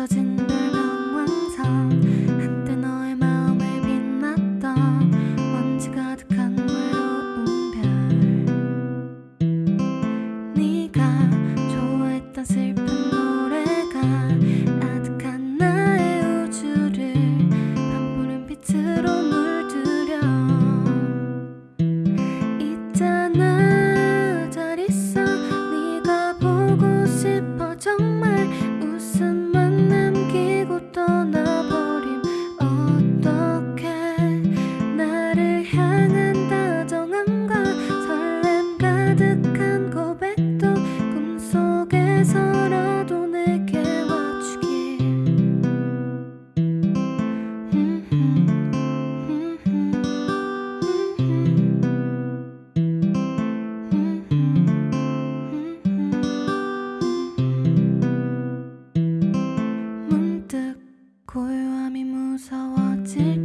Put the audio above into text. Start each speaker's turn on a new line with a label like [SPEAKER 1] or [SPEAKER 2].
[SPEAKER 1] 없어진 물병완성. 한때 너의 마음을 빛났던 먼지 가득한 외로운 별. 네가 좋아했던 슬 고요함이 무서워질